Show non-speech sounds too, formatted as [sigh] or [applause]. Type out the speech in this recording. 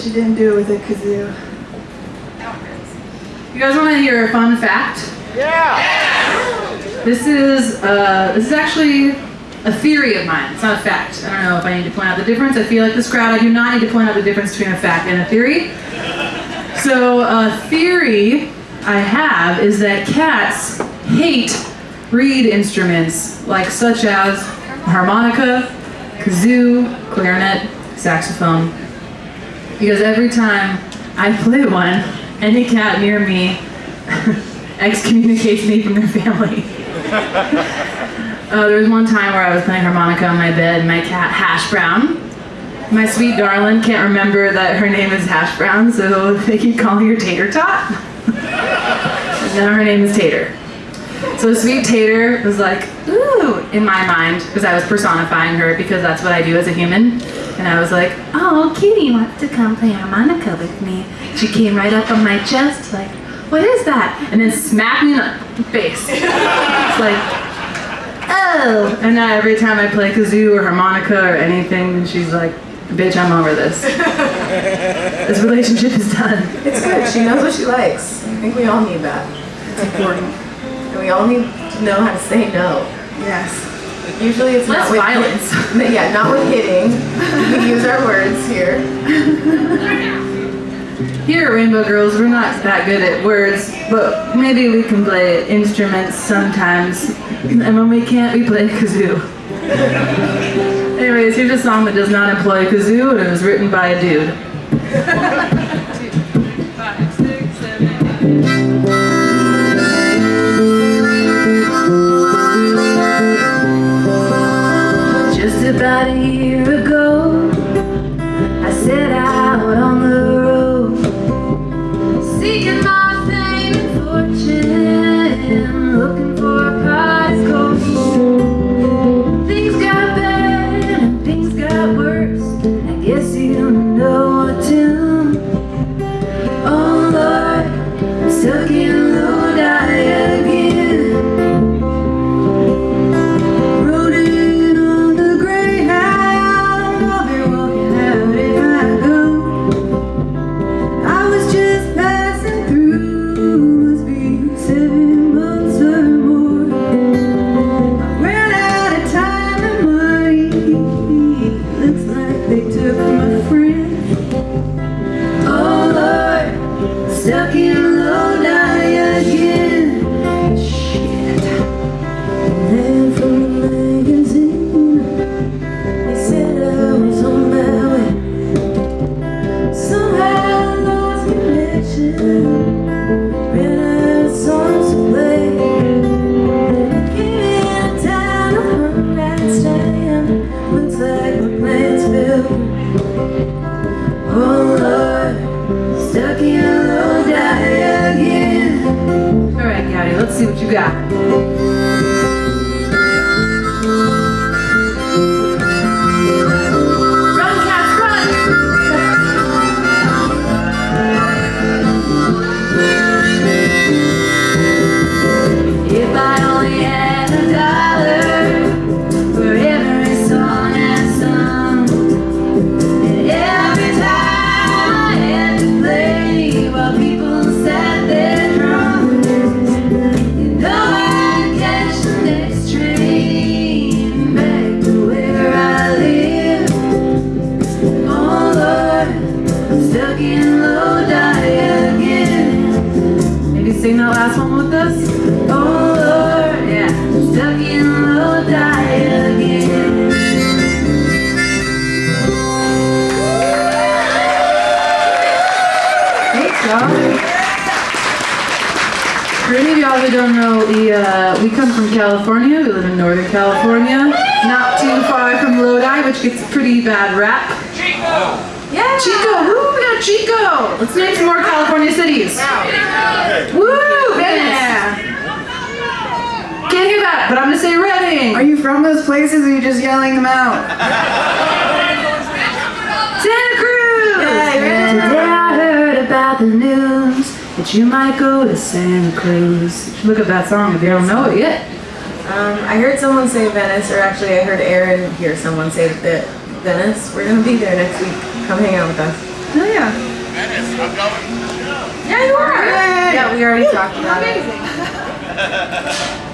she didn't do it with a kazoo. You guys want to hear a fun fact? Yeah! This is uh, this is actually a theory of mine. It's not a fact. I don't know if I need to point out the difference. I feel like this crowd, I do not need to point out the difference between a fact and a theory. So a theory I have is that cats hate reed instruments like such as harmonica, kazoo, clarinet, saxophone. Because every time I play one, any cat near me [laughs] excommunicates me from their family. Uh, there was one time where I was playing harmonica on my bed, and my cat Hash Brown, my sweet darling, can't remember that her name is Hash Brown, so they keep calling her Tater Tot. and [laughs] now her name is Tater. So sweet Tater was like, ooh, in my mind, because I was personifying her, because that's what I do as a human. And I was like, oh, Kitty wants to come play harmonica with me. She came right up on my chest, like, what is that? And then smacked me in the face. It's like, oh. And now every time I play kazoo or harmonica or anything, she's like, bitch, I'm over this. [laughs] this relationship is done. It's good. She knows what she likes. I think we all need that. It's important. And we all need to know how to say no. Yes. Usually it's Less not with violence. [laughs] Yeah, not with hitting. We use our words here. Here at Rainbow Girls, we're not that good at words, but maybe we can play instruments sometimes. And when we can't, we play kazoo. Anyways, here's a song that does not employ kazoo, and it was written by a dude. [laughs] Five, six, seven, Just Know what to. Oh Lord, stuck in let's stuck in Lodi again. Maybe sing that last one with us. Oh Lord, yeah, stuck in low Lodi again. Thanks, y'all. For any of y'all who don't know, we uh, we come from California. We live in Northern California, not too far from Lodi, which gets a pretty bad rap. Chico! Yeah. Chico, woo, Chico. Let's name some more California cities. Wow. Woo, Venice. Can't hear that, but I'm gonna say Redding. Are you from those places or are you just yelling them out? Santa Cruz. Yeah, I heard about the news that you might go to Santa Cruz. Look up that song if you don't know it yet. Um, I heard someone say Venice, or actually I heard Aaron hear someone say that Venice. We're gonna be there next week. Come hang out with us. Oh yeah. Yeah, you are. Yeah, we already talked about it. [laughs]